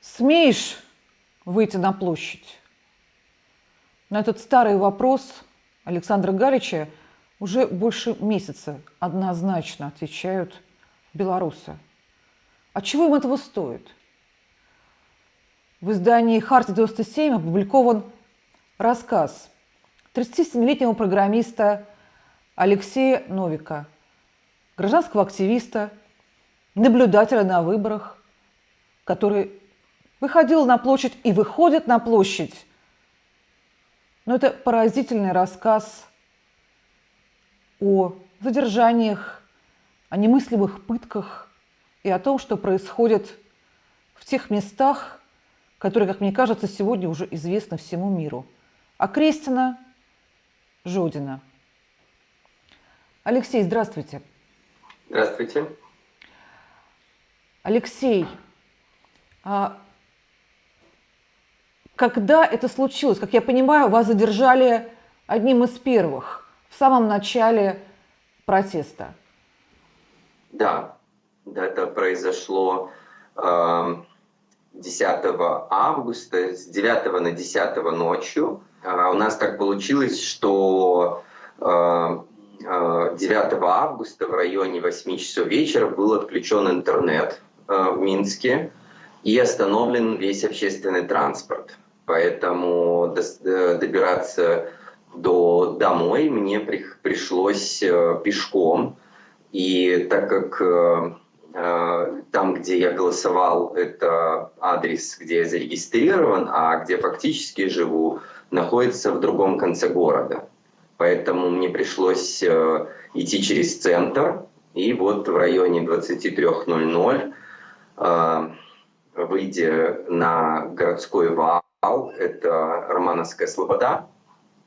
Смеешь выйти на площадь? На этот старый вопрос Александра Галича уже больше месяца однозначно отвечают белорусы. А чего им этого стоит? В издании «Харти-97» опубликован рассказ 37-летнего программиста Алексея Новика, гражданского активиста, наблюдателя на выборах, который выходил на площадь и выходит на площадь. Но это поразительный рассказ о задержаниях, о немыслимых пытках и о том, что происходит в тех местах, которые, как мне кажется, сегодня уже известны всему миру. А Крестина Жодина. Алексей, здравствуйте. Здравствуйте. Алексей, а когда это случилось? Как я понимаю, вас задержали одним из первых, в самом начале протеста. Да, да это произошло э, 10 августа, с 9 на 10 ночью. Э, у нас так получилось, что э, 9 августа в районе 8 часов вечера был отключен интернет э, в Минске и остановлен весь общественный транспорт. Поэтому э, добираться до домой мне пришлось э, пешком. И так как э, там, где я голосовал, это адрес, где я зарегистрирован, а где фактически живу, находится в другом конце города. Поэтому мне пришлось идти через центр. И вот в районе 23.00, выйдя на городской вал, это Романовская Слобода,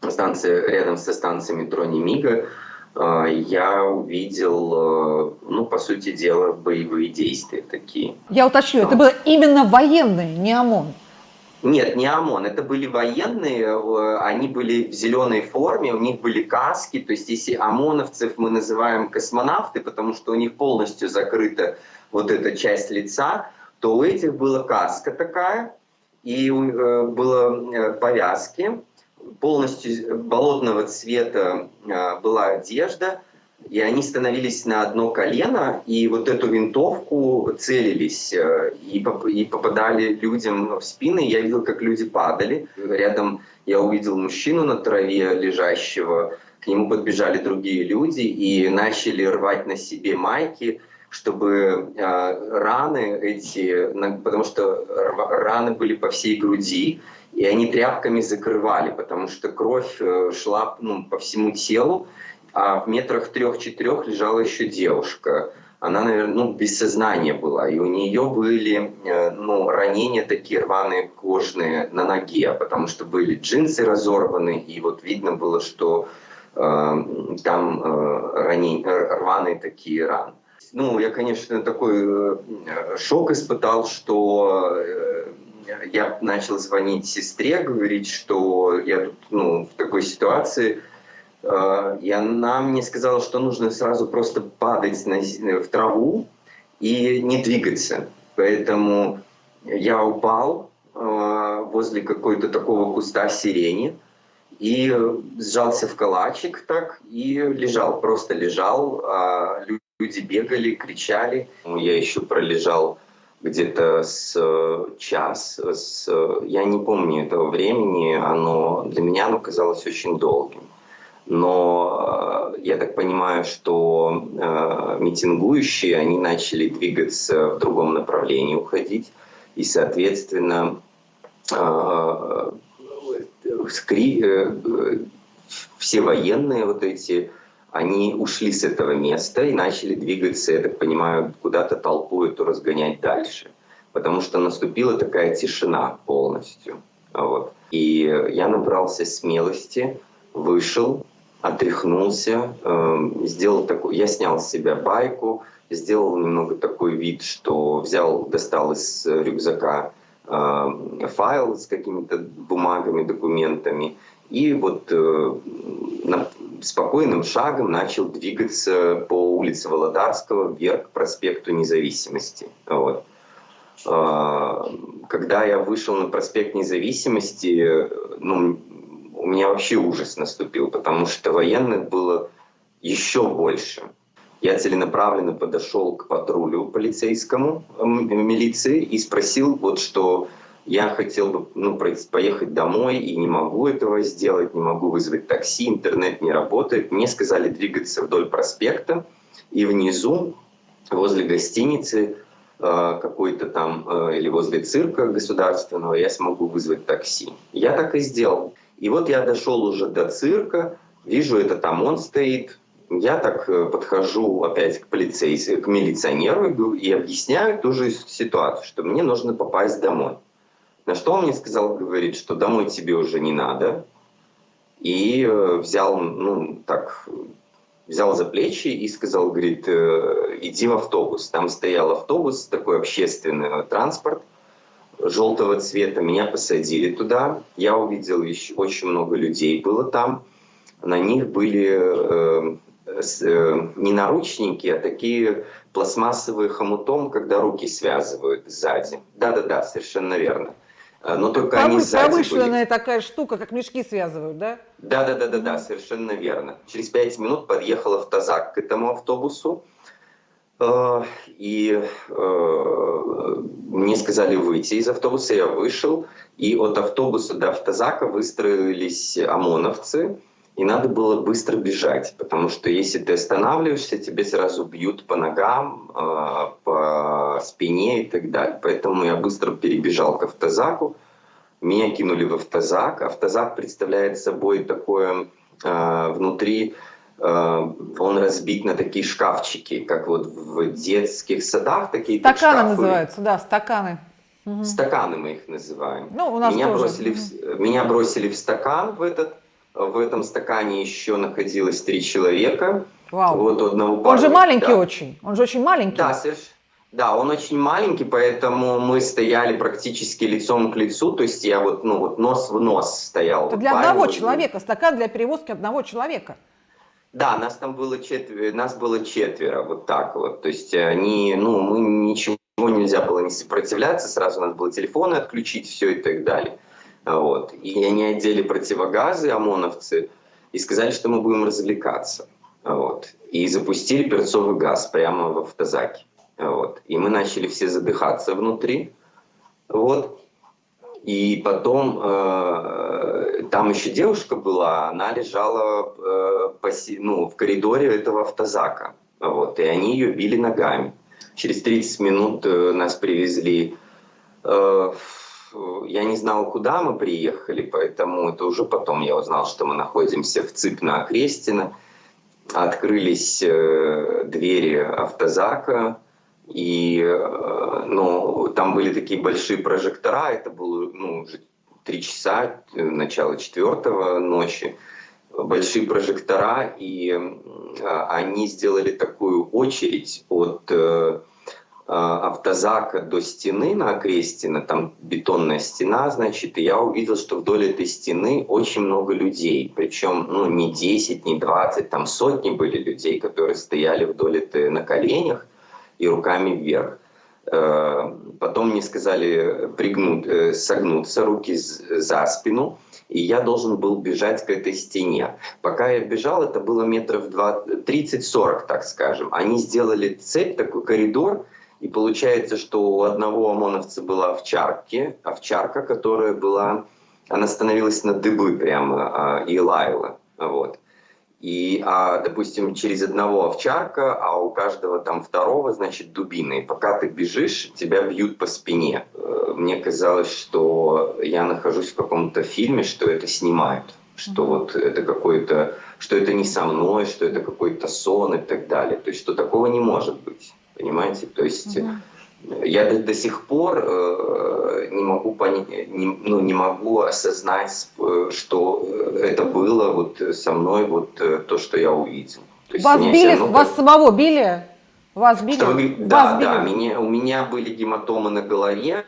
станция рядом со станцией метро Немига, а, я увидел, э, ну, по сути дела, боевые действия такие. Я уточню, это было именно военные, не ОМОН? Нет, не ОМОН, это были военные, э, они были в зеленой форме, у них были каски, то есть если ОМОНовцев мы называем космонавты, потому что у них полностью закрыта вот эта часть лица, то у этих была каска такая, и э, было э, повязки, полностью болотного цвета э, была одежда, и они становились на одно колено, и вот эту винтовку целились и, и попадали людям в спины. Я видел, как люди падали. Рядом я увидел мужчину на траве лежащего, к нему подбежали другие люди и начали рвать на себе майки, чтобы э, раны эти, потому что раны были по всей груди, и они тряпками закрывали, потому что кровь э, шла ну, по всему телу, а в метрах трех-четырех лежала еще девушка. Она, наверное, ну, без сознания была, и у нее были э, ну, ранения такие рваные кожные на ноге, потому что были джинсы разорваны, и вот видно было, что э, там э, ранения, рваные такие раны. Ну, я, конечно, такой э, шок испытал, что э, я начал звонить сестре, говорить, что я тут ну, в такой ситуации. Э, и она мне сказала, что нужно сразу просто падать на, в траву и не двигаться. Поэтому я упал возле какой-то такого куста сирени и сжался в калачик так и лежал, просто лежал. А Люди бегали, кричали. Я еще пролежал где-то с э, час, с, я не помню этого времени, оно для меня оно казалось очень долгим. Но э, я так понимаю, что э, митингующие, они начали двигаться в другом направлении, уходить, и, соответственно, э, э, все военные вот эти они ушли с этого места и начали двигаться, я так понимаю, куда-то толпу эту разгонять дальше. Потому что наступила такая тишина полностью. Вот. И я набрался смелости, вышел, отряхнулся, э, сделал такой, я снял с себя байку, сделал немного такой вид, что взял, достал из рюкзака э, файл с какими-то бумагами, документами, и вот э, на, спокойным шагом начал двигаться по улице Володарского вверх к проспекту Независимости. Вот. Э, когда я вышел на проспект Независимости, ну, у меня вообще ужас наступил, потому что военных было еще больше. Я целенаправленно подошел к патрулю полицейскому милиции и спросил, вот что я хотел бы ну, поехать домой и не могу этого сделать, не могу вызвать такси, интернет не работает. Мне сказали двигаться вдоль проспекта и внизу, возле гостиницы, э, какой-то там, э, или возле цирка государственного, я смогу вызвать такси. Я так и сделал. И вот я дошел уже до цирка, вижу, это там он стоит, я так э, подхожу опять к полицейскому, к милиционеру и объясняю ту же ситуацию, что мне нужно попасть домой. На что он мне сказал, говорит, что домой тебе уже не надо. И э, взял, ну, так, взял за плечи и сказал, говорит, «Э, иди в автобус. Там стоял автобус, такой общественный транспорт, желтого цвета. Меня посадили туда. Я увидел еще очень много людей было там. На них были э, э, не наручники, а такие пластмассовые хомутом, когда руки связывают сзади. Да-да-да, совершенно верно. А, но только Повы, они сзади Промышленная были. такая штука, как мешки связывают, да? Да, да, да, да, да, совершенно верно. Через пять минут подъехал автозак к этому автобусу. А, и э, мне сказали выйти из автобуса, я вышел, и от автобуса до автозака выстроились ОМОНовцы, и надо было быстро бежать, потому что если ты останавливаешься, тебе сразу бьют по ногам, а, по спине и так далее. Поэтому я быстро перебежал к автозаку, меня кинули в автозак. Автозак представляет собой такое а, внутри, а, он разбит на такие шкафчики, как вот в детских садах такие Стаканы шкафы. называются, да, стаканы. Стаканы мы их называем. Ну, у нас меня, тоже. Бросили в, меня бросили в стакан в этот в этом стакане еще находилось три человека. Вау. Вот одного парня, он же маленький да. очень. Он же очень маленький. Да, совершенно. Да, он очень маленький, поэтому мы стояли практически лицом к лицу, то есть я вот, ну, вот нос в нос стоял. Это для одного человека, стакан для перевозки одного человека. Да, нас там было четверо, нас было четверо, вот так вот. То есть они, ну, мы ничего нельзя было не сопротивляться, сразу надо было телефоны отключить, все и так далее. Вот. И они одели противогазы, ОМОНовцы, и сказали, что мы будем развлекаться. Вот. И запустили перцовый газ прямо в автозаке. Вот. И мы начали все задыхаться внутри. Вот. И потом э, там еще девушка была, она лежала э, по, ну, в коридоре этого автозака. Вот. И они ее били ногами. Через 30 минут э, нас привезли э, я не знал, куда мы приехали, поэтому это уже потом я узнал, что мы находимся в ЦИП на Окрестино. Открылись э, двери автозака, и э, ну, там были такие большие прожектора, это было ну, уже три часа, э, начало четвертого ночи, большие прожектора, и они сделали такую очередь от а, автозака до стены на Окрестина, там бетонная стена, значит, и я увидел, что вдоль этой стены очень много людей, причем ну, не 10, не 20, там сотни были людей, которые стояли вдоль этой на коленях и руками вверх. Э, потом мне сказали пригнуть, э, согнуться, руки за спину, и я должен был бежать к этой стене. Пока я бежал, это было метров 30-40, так скажем. Они сделали цепь, такой коридор, и получается, что у одного ОМОНовца была овчарки, овчарка, которая была, она становилась на дыбы прямо а, и лаяла. Вот. И, а, допустим, через одного овчарка, а у каждого там второго, значит, дубины. И пока ты бежишь, тебя бьют по спине. Э, мне казалось, что я нахожусь в каком-то фильме, что это снимают. Что вот это какой-то, что это не со мной, что это какой-то сон и так далее. То есть, что такого не может быть. Понимаете? То есть угу. я до, до сих пор э, не могу понять, не, ну, не могу осознать, э, что это было вот со мной, вот э, то, что я увидел. То вас били, равно, вас самого били? Вас били? Что да, вас били? да, меня, у меня были гематомы на голове,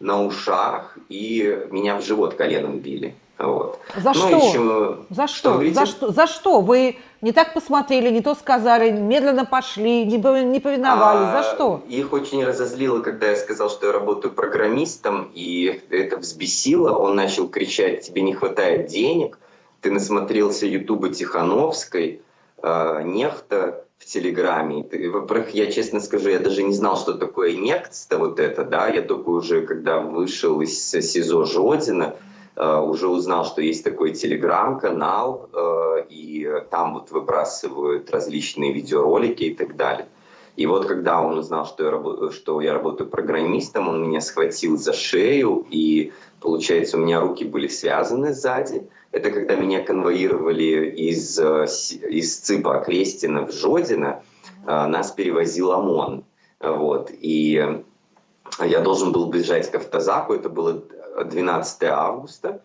на ушах, и меня в живот коленом били. Вот. За, ну, что? Еще... за что? За что? За что? Вы не так посмотрели, не то сказали, медленно пошли, не, не повиновались. А, За что? Их очень разозлило, когда я сказал, что я работаю программистом, и это взбесило. Он начал кричать, тебе не хватает денег, ты насмотрелся Ютуба Тихановской, э, Нехта в Телеграме. Во-первых, я честно скажу, я даже не знал, что такое Нехта, вот это, да, я только уже, когда вышел из СИЗО Жодина, уже узнал, что есть такой телеграм-канал, uh, и там вот выбрасывают различные видеоролики и так далее. И вот когда он узнал, что я, работаю, что я работаю программистом, он меня схватил за шею, и получается у меня руки были связаны сзади. Это когда меня конвоировали из, э, из ЦИПа Крестина в Жодино, э, нас перевозил ОМОН. Вот. И я должен был бежать к автозаку, это было 12 августа.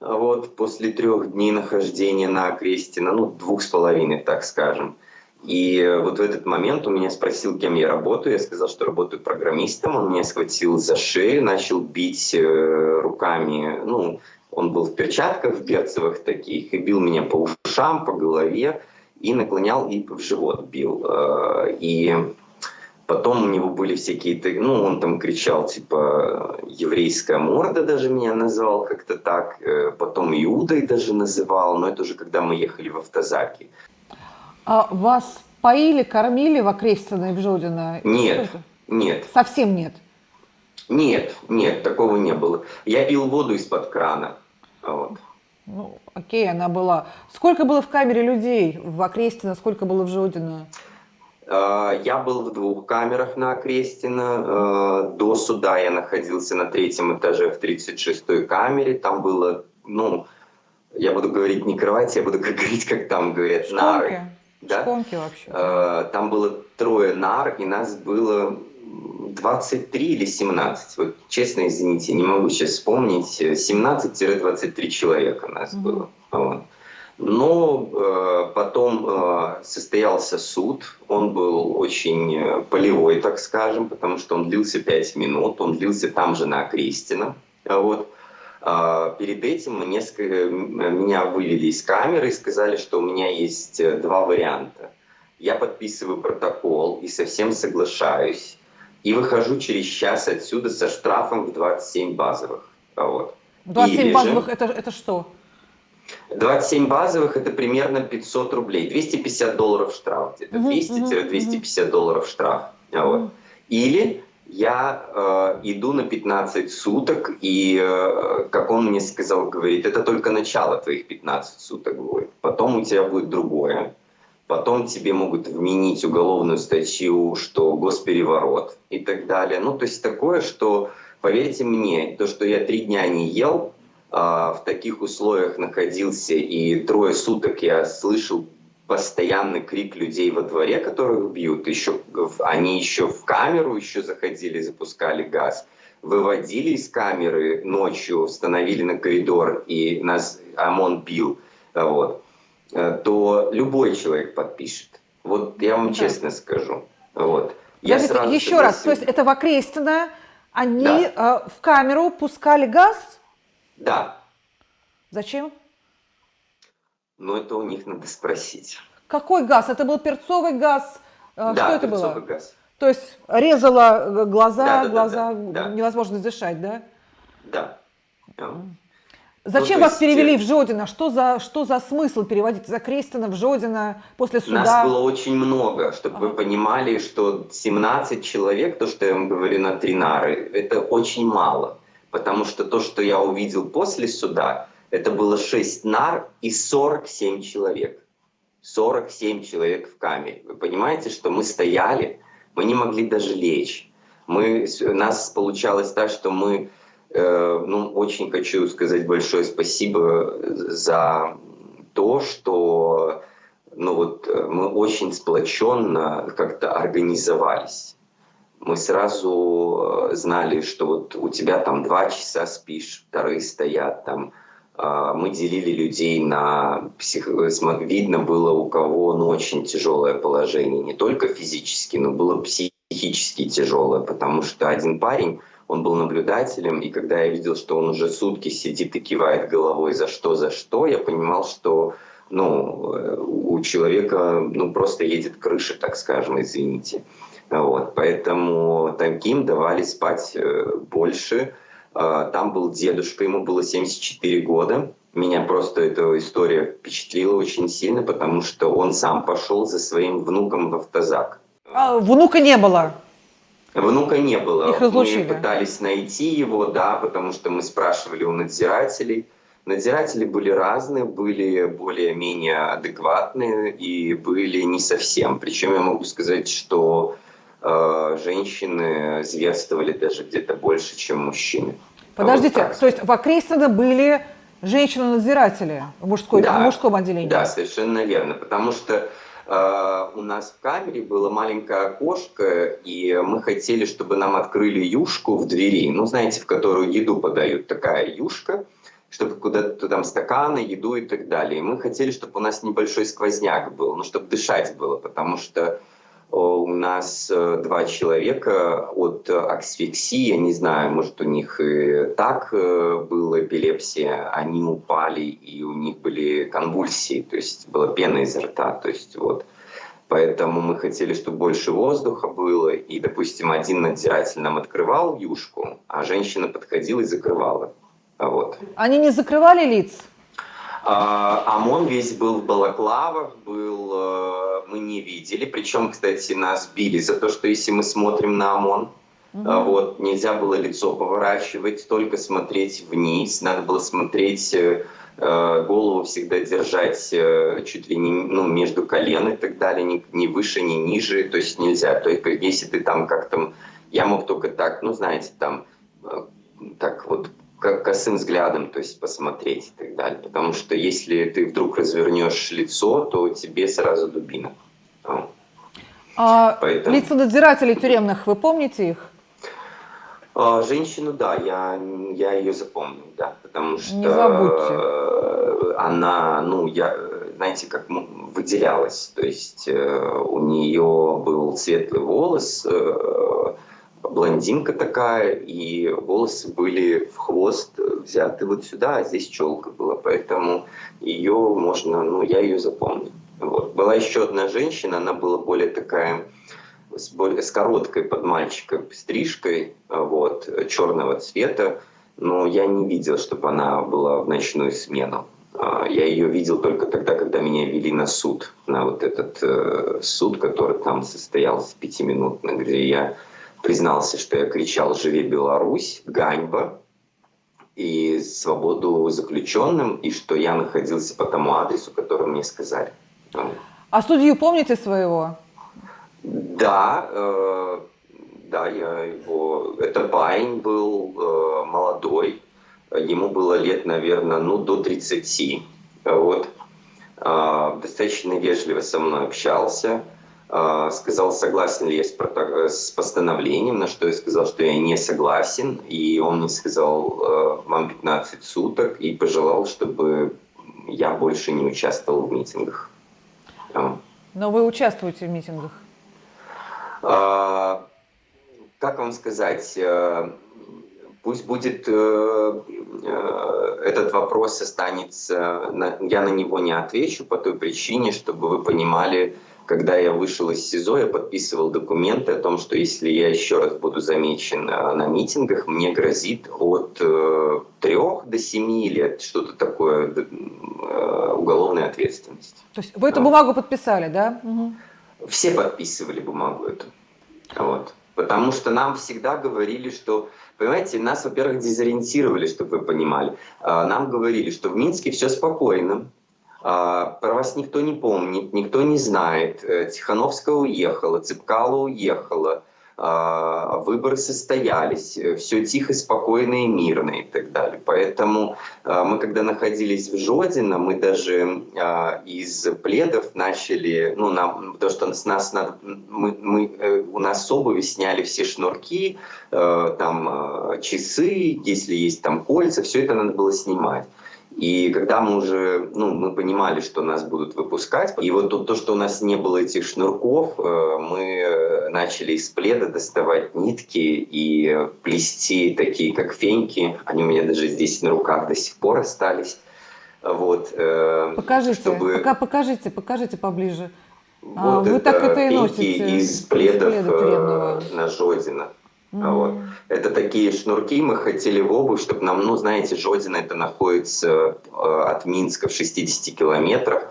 Вот, после трех дней нахождения на Крестина, ну, двух с половиной, так скажем. И вот в этот момент он меня спросил, кем я работаю. Я сказал, что работаю программистом. Он меня схватил за шею, начал бить э, руками. Ну, он был в перчатках, в берцевых таких, и бил меня по ушам, по голове, и наклонял, и в живот бил. Э, и потом у него были всякие, ну, он там кричал, типа, еврейская морда даже меня назвал как-то так. Э, потом Иудой даже называл, но это уже когда мы ехали в автозаке. А вас поили, кормили в Окрестино и в Жодино? Нет, нет. Совсем нет? Нет, нет, такого не было. Я пил воду из-под крана. Вот. Ну, окей, она была. Сколько было в камере людей в Окрестино, сколько было в Жодино? А, я был в двух камерах на Окрестино. А, до суда я находился на третьем этаже в 36-й камере. Там было, ну, я буду говорить не кровать, я буду говорить, как там говорят, Шконки. нары да? Шконки вообще. Э, там было трое нар, и нас было 23 или 17. Вот честно, извините, не могу сейчас вспомнить. 17-23 человека нас mm-hmm. было. Вот. Но э, потом э, состоялся суд, он был очень э, полевой, так скажем, потому что он длился 5 минут, он длился там же на Окрестино. Вот. А, перед этим несколько, меня вывели из камеры и сказали, что у меня есть два варианта. Я подписываю протокол и совсем соглашаюсь, и выхожу через час отсюда со штрафом в 27 базовых. Вот. 27 Или базовых это, это что? 27 базовых это примерно 500 рублей, 250 долларов штраф, где-то 200-250 долларов штраф. Вот. Или я э, иду на 15 суток, и, э, как он мне сказал, говорит, это только начало твоих 15 суток будет. Потом у тебя будет другое. Потом тебе могут вменить уголовную статью, что госпереворот и так далее. Ну, то есть такое, что, поверьте мне, то, что я три дня не ел, в таких условиях находился, и трое суток я слышал постоянный крик людей во дворе, которых бьют. Еще, они еще в камеру еще заходили, запускали газ. Выводили из камеры ночью, установили на коридор, и нас ОМОН бил. Вот. Э, то любой человек подпишет. Вот я вам честно скажу. Вот. Я сразу еще согласен. раз, то есть это в Окрестино они да. э, в камеру пускали газ? Да. Зачем? Но это у них надо спросить. Какой газ? Это был перцовый газ? Э, да, Что это было? газ. То есть резало э, глаза, да, да, глаза, да, да, невозможно дышать, да? Да. Зачем ну, вас есть... перевели в Жодино? Что за, что за смысл переводить за Крестина в Жодино после суда? Нас было очень много, чтобы ага. вы понимали, что 17 человек, то, что я вам говорю на Тринары, это очень мало. Потому что то, что я увидел после суда, это было 6 нар и 47 человек. 47 человек в камере. Вы понимаете, что мы стояли, мы не могли даже лечь. Мы, у нас получалось так, что мы, э, ну, очень хочу сказать большое спасибо за то, что ну вот, мы очень сплоченно как-то организовались. Мы сразу э, знали, что вот у тебя там два часа спишь, вторые стоят там, а, мы делили людей на псих... видно было у кого ну, очень тяжелое положение, не только физически, но было психически тяжелое, потому что один парень, он был наблюдателем, и когда я видел, что он уже сутки сидит и кивает головой за что, за что, я понимал, что ну, э, у человека, ну, просто едет крыша, так скажем, извините. Вот, поэтому таким давали спать э, больше. А, там был дедушка, ему было 74 года. Меня просто эта история впечатлила очень сильно, потому что он сам пошел за своим внуком в автозак. А внука не было? Внука не было. Их разлучили. Мы пытались найти его, да, потому что мы спрашивали у надзирателей. Надзиратели были разные, были более-менее адекватные и были не совсем. Причем я могу сказать, что э, женщины зверствовали даже где-то больше, чем мужчины. Подождите, Вот то есть в Окрестино были женщины-надзиратели в, мужской, Да. в мужском отделении? Да, совершенно верно. Потому что э, у нас в камере было маленькое окошко, и мы хотели, чтобы нам открыли юшку в двери. Ну, знаете, в которую еду подают. Такая юшка, чтобы куда-то там стаканы, еду и так далее. И мы хотели, чтобы у нас небольшой сквозняк был, ну, чтобы дышать было, потому что у нас э, два человека от э, асфиксии, я не знаю, может у них и так э, была эпилепсия, они упали и у них были конвульсии, то есть была пена изо рта, то есть вот. Поэтому мы хотели, чтобы больше воздуха было, и, допустим, один надзиратель нам открывал юшку, а женщина подходила и закрывала. Вот. Они не закрывали лиц? А, ОМОН весь был в балаклавах, был, э, мы не видели. Причем, кстати, нас били за то, что если мы смотрим на ОМОН, а, вот, нельзя было лицо поворачивать, только смотреть вниз. Надо было смотреть, э, э, голову всегда держать э, чуть ли не ну, между колен и так далее, ни, ни выше, ни ниже. То есть нельзя. Только если ты там как-то... Я мог только так, ну, знаете, там, э, так вот ко- косым взглядом, то есть посмотреть и так далее. Потому что если ты вдруг развернешь лицо, то тебе сразу дубина. А. А Поэтому- лица надзирателей тюремных, вы помните их? А, Женщину, да, я, я ее запомнил, да, потому что Не забудьте. э, она, ну, я, знаете, как выделялась, то есть э, у нее был светлый волос, э, блондинка такая, и волосы были в хвост взяты вот сюда, а здесь челка была, поэтому ее можно, ну, я ее запомнил. Вот. Была еще одна женщина, она была более такая с, более, с короткой под мальчика стрижкой, вот, черного цвета, но я не видел, чтобы она была в ночную смену. А, Я ее видел только тогда, когда меня вели на суд, на вот этот э, суд, который там состоялся пятиминутно, где я признался, что я кричал «Живи Беларусь!», «Ганьба!» и «Свободу заключенным!» и что я находился по тому адресу, который мне сказали. Вот. А судью помните своего? Да, э, да, я его. Это парень был э, молодой, ему было лет, наверное, ну до 30. Вот. А, достаточно вежливо со мной общался. А, сказал, согласен ли я с, постановлением, на что я сказал, что я не согласен. И он мне сказал, э, вам 15 суток, и пожелал, чтобы я больше не участвовал в митингах. А. Но вы участвуете в митингах. А, Как вам сказать, пусть будет э, э, этот вопрос останется, я на него не отвечу по той причине, чтобы вы понимали, когда я вышел из СИЗО, я подписывал документы о том, что если я еще раз буду замечен э, на митингах, мне грозит от э, трех до семи лет, что-то такое, э, уголовная ответственность. То есть вы эту Да. бумагу подписали, да? Мгм. Все подписывали бумагу эту. Вот. Потому что нам всегда говорили, что, понимаете, нас, во-первых, дезориентировали, чтобы вы понимали. А, Нам говорили, что в Минске все спокойно, про вас никто не помнит, никто не знает. Э, Тихановская уехала, Цыпкала уехала, а, выборы состоялись, все тихо, спокойно и мирно и так далее. Поэтому а, мы, когда находились в Жодино, мы даже а, из пледов начали, ну, нам, потому что с нас надо, мы, мы, э, у нас с обуви сняли все шнурки, э, там э, часы, если есть там кольца, все это надо было снимать. И когда мы уже, ну, мы понимали, что нас будут выпускать, и вот то, то, что у нас не было этих шнурков, э, мы начали из пледа доставать нитки и плести такие, как феньки. Они у меня даже здесь на руках до сих пор остались. Вот, э, покажите, чтобы... пока покажите, покажите поближе. Вот а, вы так это и носите. из пледов из пледа э, на Жодина. Mm. Вот. Это такие шнурки мы хотели в обувь, чтобы нам, ну, знаете, Жодина это находится э, от Минска в 60 километрах.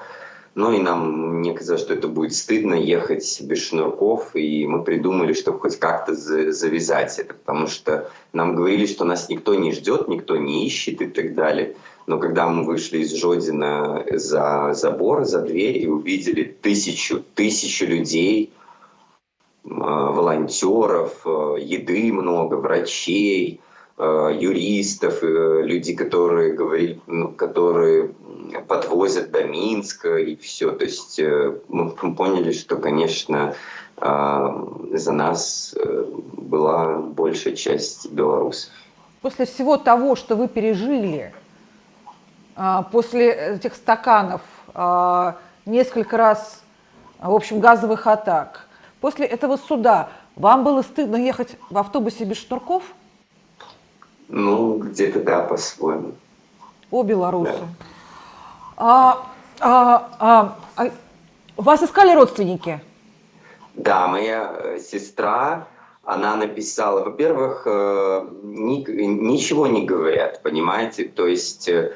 Ну и нам, мне казалось, что это будет стыдно ехать без шнурков, и мы придумали, чтобы хоть как-то завязать это, потому что нам говорили, что нас никто не ждет, никто не ищет и так далее. Но когда мы вышли из Жодина за забор, за дверь и увидели тысячу, тысячу людей, волонтеров, а, еды много, врачей, а, юристов, э, людей, которые, говорили, которые подвозят до Минска и все. То есть э, мы поняли, что, конечно, за нас э, была большая часть белорусов. После всего того, что вы пережили, после этих стаканов, несколько раз, в общем, газовых атак – После этого суда вам было стыдно ехать в автобусе без шнурков? Ну, где-то да, по-своему. О, белорусы. Да. А, а, а, а, вас искали родственники? Да, моя э, сестра, она написала, во-первых, э, ни, ничего не говорят, понимаете, то есть э,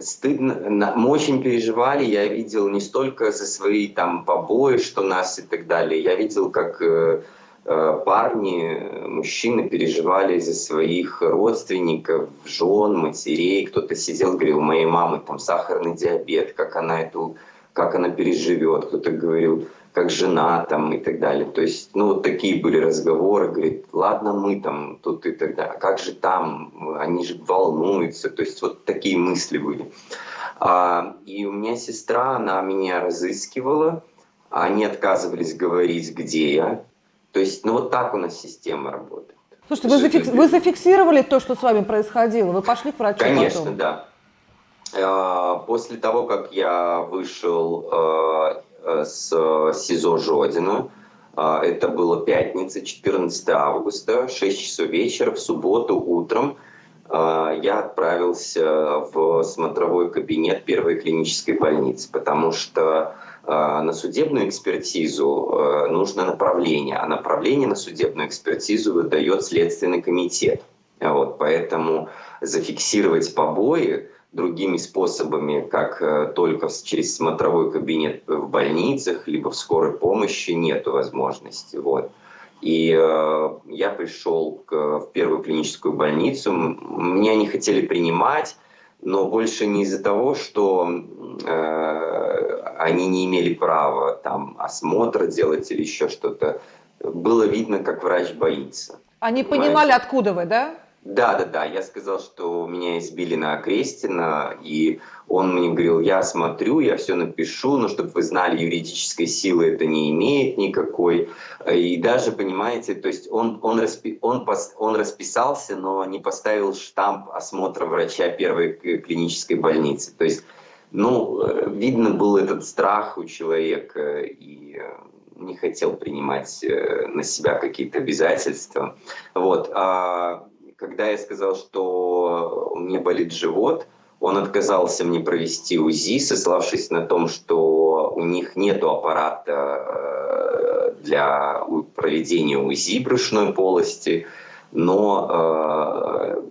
стыдно, мы очень переживали, я видел не столько за свои там побои, что нас и так далее, я видел, как э, э, парни, мужчины переживали за своих родственников, жен, матерей, кто-то сидел, говорил, моей мамы там сахарный диабет, как она эту, как она переживет, кто-то говорил, как жена там и так далее. То есть, ну, вот такие были разговоры, говорит, ладно, мы там тут и так далее, а как же там, они же волнуются, то есть вот такие мысли были. А, и у меня сестра, она меня разыскивала, они отказывались говорить, где я. То есть, ну вот так у нас система работает. Слушайте, вы, зафикс... вы зафиксировали то, что с вами происходило? Вы пошли к врачу Конечно, потом? да. А, после того, как я вышел а, с СИЗО Жодина. Это было пятница, 14 августа, 6 часов вечера, в субботу утром а, я отправился в смотровой кабинет первой клинической больницы, потому что а, на судебную экспертизу э, нужно направление, а направление на судебную экспертизу выдает Следственный комитет. Вот, поэтому зафиксировать побои другими способами, как э, только через смотровой кабинет в больницах, либо в скорой помощи, нет возможности. Вот. И э, я пришел к, в первую клиническую больницу, меня не хотели принимать, но больше не из-за того, что э, они не имели права там осмотра делать или еще что-то. Было видно, как врач боится. Они понимали, откуда вы, да? Да, да, да. Я сказал, что меня избили на Крестина, и он мне говорил, я смотрю, я все напишу, но чтобы вы знали, юридической силы это не имеет никакой. И даже, понимаете, то есть он, он, распи, он, он расписался, но не поставил штамп осмотра врача первой клинической больницы. То есть, ну, видно был этот страх у человека, и не хотел принимать э, на себя какие-то обязательства. Вот. Когда я сказал, что у меня болит живот, он отказался мне провести УЗИ, сославшись на том, что у них нет аппарата э, для проведения УЗИ брюшной полости, но э,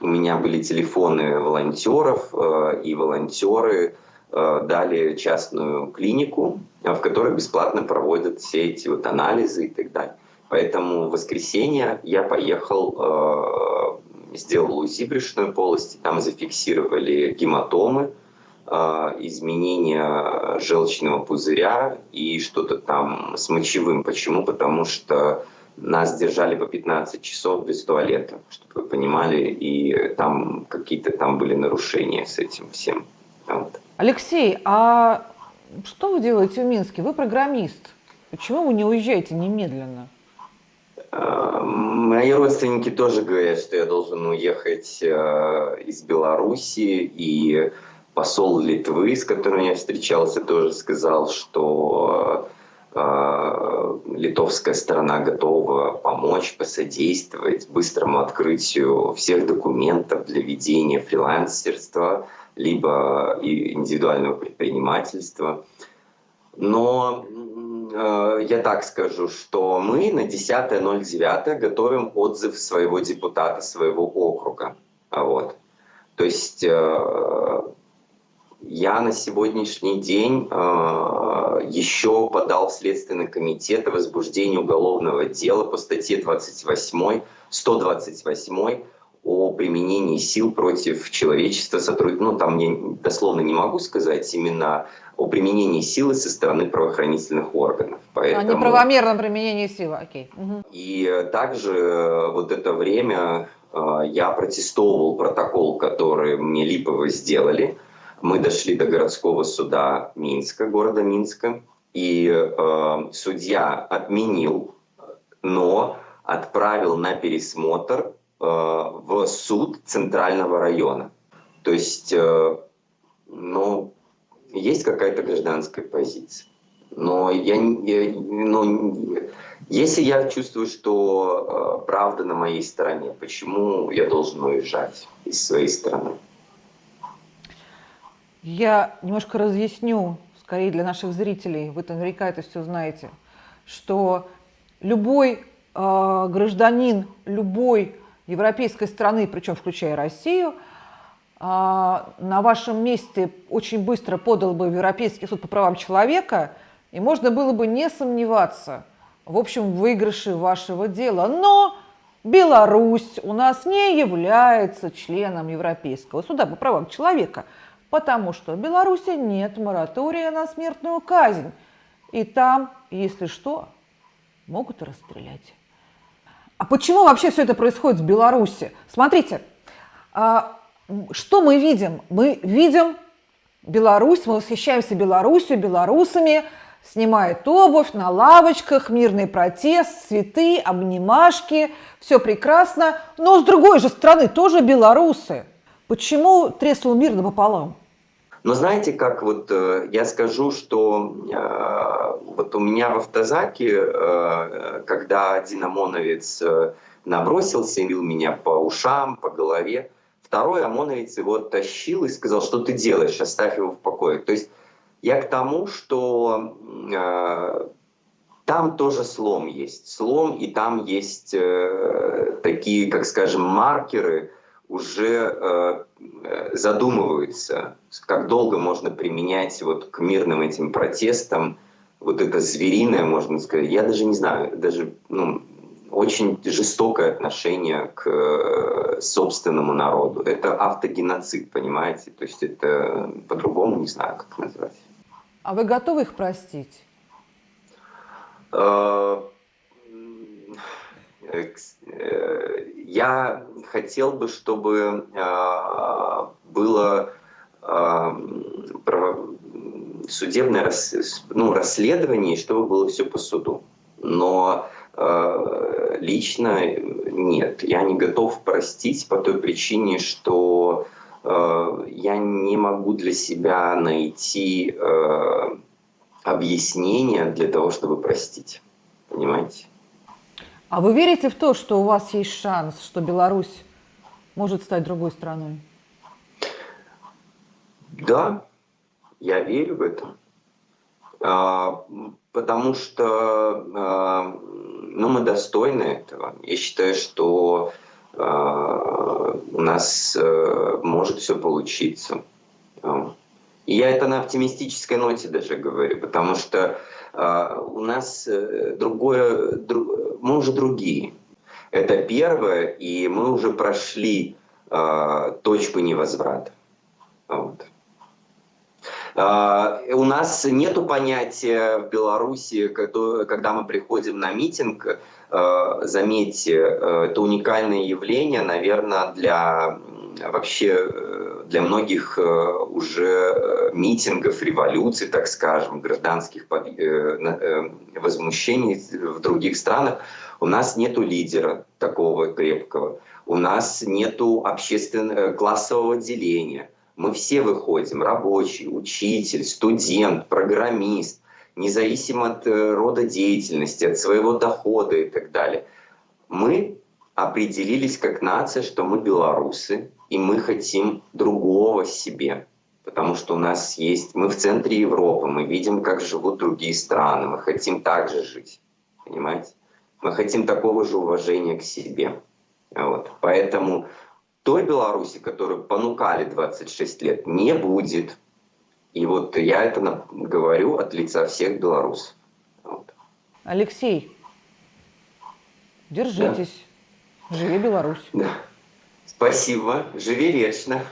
у меня были телефоны волонтеров, э, и волонтеры дали частную клинику, в которой бесплатно проводят все эти вот анализы и так далее. Поэтому в воскресенье я поехал, э, сделал УЗИ брюшной полости, там зафиксировали гематомы, э, изменения желчного пузыря и что-то там с мочевым. Почему? Потому что нас держали по 15 часов без туалета, чтобы вы понимали, и там какие-то там были нарушения с этим всем. Вот. Алексей, а что вы делаете в Минске? Вы программист. Почему вы не уезжаете немедленно? Мои родственники тоже говорят, что я должен уехать э, из Беларуси, и посол Литвы, с которым я встречался, тоже сказал, что э, литовская сторона готова помочь, посодействовать быстрому открытию всех документов для ведения фрилансерства, либо индивидуального предпринимательства. Но я так скажу, что мы на 10.09 готовим отзыв своего депутата, своего округа. Вот. То есть э, я на сегодняшний день э, еще подал в Следственный комитет о уголовного дела по статье 28, 128 о применении сил против человечества, сотруд... ну там я дословно не могу сказать, именно о применении силы со стороны правоохранительных органов. Поэтому... О неправомерном применении силы, окей. Угу. И также э, вот это время э, я протестовал протокол, который мне Липово сделали. Мы дошли до городского суда Минска, города Минска, и э, судья отменил, но отправил на пересмотр в суд центрального района. То есть, э, ну, есть какая-то гражданская позиция. Но я, я ну, если я чувствую, что э, правда на моей стороне, почему я должен уезжать из своей страны? Я немножко разъясню, скорее для наших зрителей, вы наверняка это все знаете, что любой э, гражданин любой европейской страны, причем включая Россию, а, на вашем месте очень быстро подал бы в Европейский суд по правам человека, и можно было бы не сомневаться в общем выигрыше вашего дела. Но Беларусь у нас не является членом Европейского суда по правам человека, потому что в Беларуси нет моратория на смертную казнь. И там, если что, могут расстрелять. А почему вообще все это происходит в Беларуси? Смотрите, а, что мы видим? Мы видим Беларусь, мы восхищаемся Беларусью, белорусами, снимает обувь на лавочках, мирный протест, цветы, обнимашки, все прекрасно. Но с другой же стороны тоже белорусы. Почему треснул мир напополам? Но знаете, как вот э, я скажу, что э, вот у меня в автозаке, э, когда один ОМОНовец набросился и бил меня по ушам, по голове, второй ОМОНовец его тащил и сказал, что ты делаешь, оставь его в покое. То есть я к тому, что там тоже слом есть. Слом, и там есть э, такие, как скажем, маркеры, уже задумываются, как долго можно применять вот к мирным этим протестам вот это звериное, можно сказать, я даже не знаю, даже ну, очень жестокое отношение к э, собственному народу. Это автогеноцид, понимаете? То есть это по-другому не знаю, как назвать. А вы готовы их простить? Э, я хотел бы, чтобы э, было э, судебное ну, расследование, чтобы было все по суду. Но э, лично нет, я не готов простить по той причине, что я не могу для себя найти объяснение для того, чтобы простить. Понимаете? А вы верите в то, что у вас есть шанс, что Беларусь может стать другой страной? Да, я верю в это. А, потому что а, ну, мы достойны этого. Я считаю, что а, у нас а, может все получиться. Я это на оптимистической ноте даже говорю, потому что э, у нас э, другое, друг, мы уже другие. Это первое, и мы уже прошли э, точку невозврата. Вот. Uh, у нас нет понятия в Беларуси, когда мы приходим на митинг, uh, заметьте, это уникальное явление, наверное, для вообще для многих э, уже э, митингов, революций, так скажем, гражданских э, возмущений в других странах, у нас нет лидера такого крепкого, у нас нет общественного классового деления. Мы все выходим, рабочий, учитель, студент, программист, независимо от рода деятельности, от своего дохода и так далее. Мы определились как нация, что мы белорусы, и мы хотим другого себе. Потому что у нас есть... Мы в центре Европы, мы видим, как живут другие страны, мы хотим так же жить. Понимаете? Мы хотим такого же уважения к себе. Вот. Поэтому той Беларуси, которую понукали 26 лет, не будет. И вот я это говорю от лица всех белорусов. Вот. Алексей, держитесь. Да. Живи Беларусь. Да. Спасибо. Живи вечно.